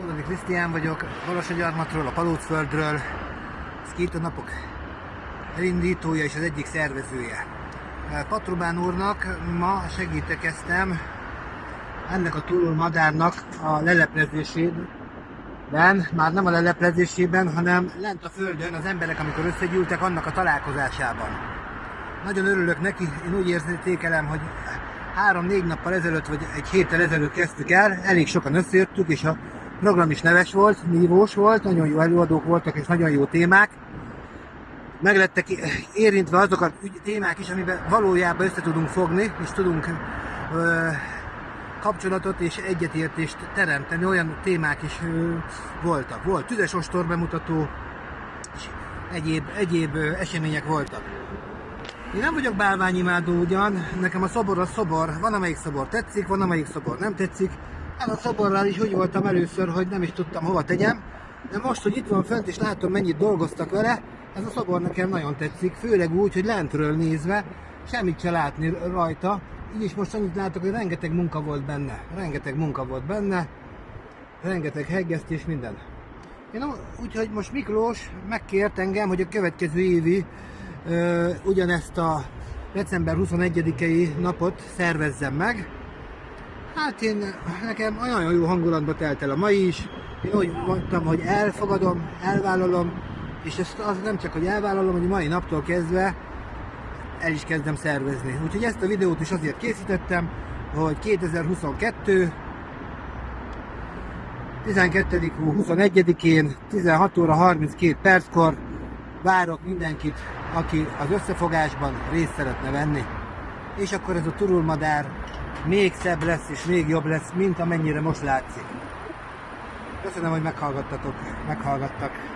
Módoni Krisztián vagyok, Balassagyarmatról, a Palócföldről, Skito napok elindítója és az egyik szervezője. Patrobán úrnak ma segítekeztem ennek a túlul madárnak a leleplezésében, már nem a leleplezésében, hanem lent a földön az emberek, amikor összegyűltek, annak a találkozásában. Nagyon örülök neki, én úgy érzékelem, hogy három-négy nappal ezelőtt, vagy egy héttel ezelőtt kezdtük el, elég sokan összejöttük, és a program is neves volt, nívós volt, nagyon jó előadók voltak, és nagyon jó témák. Meglettek érintve azok a témák is, amiben valójában össze tudunk fogni, és tudunk ö, kapcsolatot és egyetértést teremteni. Olyan témák is ö, voltak. Volt tüzes ostor bemutató, és egyéb, egyéb ö, események voltak. Én nem vagyok bálványimádó ugyan, nekem a szobor a szobor, van amelyik szobor tetszik, van amelyik szobor nem tetszik. Ez a szoborral is úgy voltam először, hogy nem is tudtam hova tegyem, de most, hogy itt van fent és látom mennyit dolgoztak vele, ez a szobor nekem nagyon tetszik, főleg úgy, hogy lentről nézve, semmit se látni rajta. Így is most annyit látok, hogy rengeteg munka volt benne, rengeteg munka volt benne, rengeteg heggesztés, minden. Én úgyhogy most Miklós megkért engem, hogy a következő évi ugyanezt a december 21-i napot szervezzem meg. Hát én, nekem nagyon jó hangulatba telt el a mai is. Én úgy mondtam, hogy elfogadom, elvállalom, és ezt az nem csak, hogy elvállalom, hogy mai naptól kezdve el is kezdem szervezni. Úgyhogy ezt a videót is azért készítettem, hogy 2022 12. 21-én 16 óra 32 perckor várok mindenkit, aki az összefogásban részt szeretne venni. És akkor ez a turulmadár még szebb lesz és még jobb lesz, mint amennyire most látszik. Köszönöm, hogy meghallgattatok, meghallgattak.